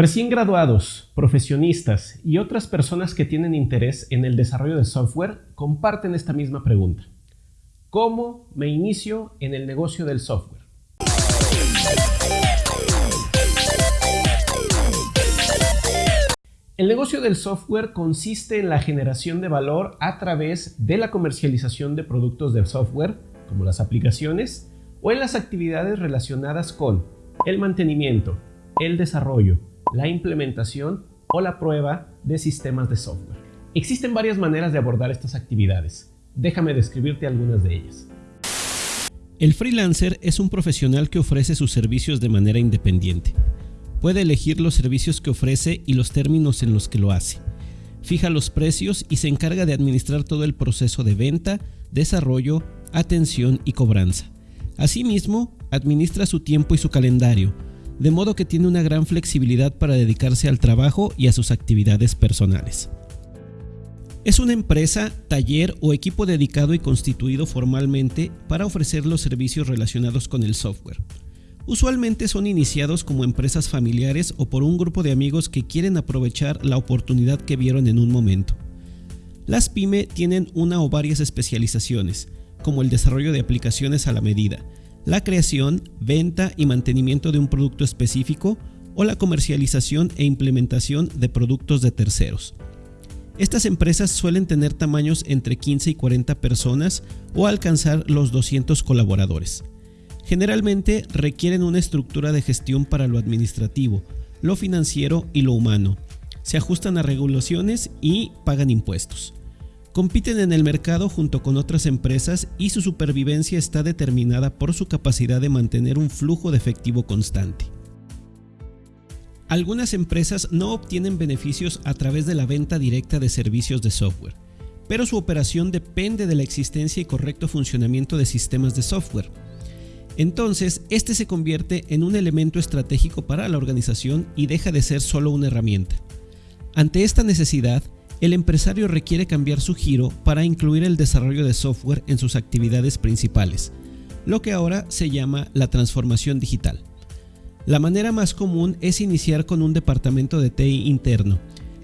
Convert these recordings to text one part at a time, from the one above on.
Recién graduados, profesionistas y otras personas que tienen interés en el desarrollo de software comparten esta misma pregunta. ¿Cómo me inicio en el negocio del software? El negocio del software consiste en la generación de valor a través de la comercialización de productos de software, como las aplicaciones, o en las actividades relacionadas con el mantenimiento, el desarrollo, la implementación o la prueba de sistemas de software. Existen varias maneras de abordar estas actividades. Déjame describirte algunas de ellas. El freelancer es un profesional que ofrece sus servicios de manera independiente. Puede elegir los servicios que ofrece y los términos en los que lo hace. Fija los precios y se encarga de administrar todo el proceso de venta, desarrollo, atención y cobranza. Asimismo, administra su tiempo y su calendario, de modo que tiene una gran flexibilidad para dedicarse al trabajo y a sus actividades personales. Es una empresa, taller o equipo dedicado y constituido formalmente para ofrecer los servicios relacionados con el software. Usualmente son iniciados como empresas familiares o por un grupo de amigos que quieren aprovechar la oportunidad que vieron en un momento. Las pyme tienen una o varias especializaciones, como el desarrollo de aplicaciones a la medida, la creación, venta y mantenimiento de un producto específico o la comercialización e implementación de productos de terceros. Estas empresas suelen tener tamaños entre 15 y 40 personas o alcanzar los 200 colaboradores. Generalmente requieren una estructura de gestión para lo administrativo, lo financiero y lo humano. Se ajustan a regulaciones y pagan impuestos. Compiten en el mercado junto con otras empresas y su supervivencia está determinada por su capacidad de mantener un flujo de efectivo constante. Algunas empresas no obtienen beneficios a través de la venta directa de servicios de software, pero su operación depende de la existencia y correcto funcionamiento de sistemas de software. Entonces, este se convierte en un elemento estratégico para la organización y deja de ser solo una herramienta. Ante esta necesidad, el empresario requiere cambiar su giro para incluir el desarrollo de software en sus actividades principales, lo que ahora se llama la transformación digital. La manera más común es iniciar con un departamento de TI interno,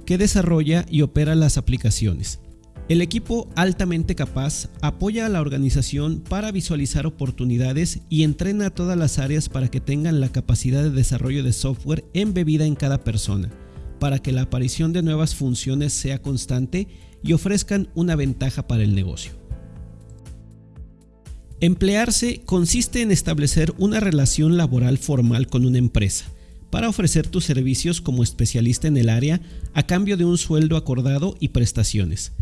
que desarrolla y opera las aplicaciones. El equipo altamente capaz apoya a la organización para visualizar oportunidades y entrena a todas las áreas para que tengan la capacidad de desarrollo de software embebida en cada persona para que la aparición de nuevas funciones sea constante y ofrezcan una ventaja para el negocio. Emplearse consiste en establecer una relación laboral formal con una empresa para ofrecer tus servicios como especialista en el área a cambio de un sueldo acordado y prestaciones.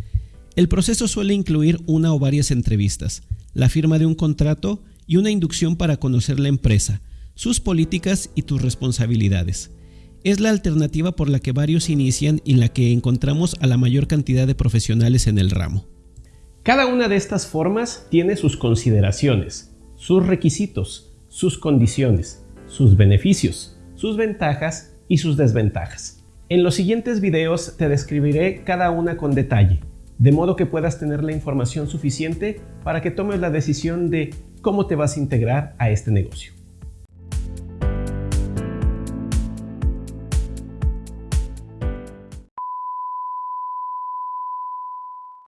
El proceso suele incluir una o varias entrevistas, la firma de un contrato y una inducción para conocer la empresa, sus políticas y tus responsabilidades es la alternativa por la que varios inician y la que encontramos a la mayor cantidad de profesionales en el ramo. Cada una de estas formas tiene sus consideraciones, sus requisitos, sus condiciones, sus beneficios, sus ventajas y sus desventajas. En los siguientes videos te describiré cada una con detalle, de modo que puedas tener la información suficiente para que tomes la decisión de cómo te vas a integrar a este negocio.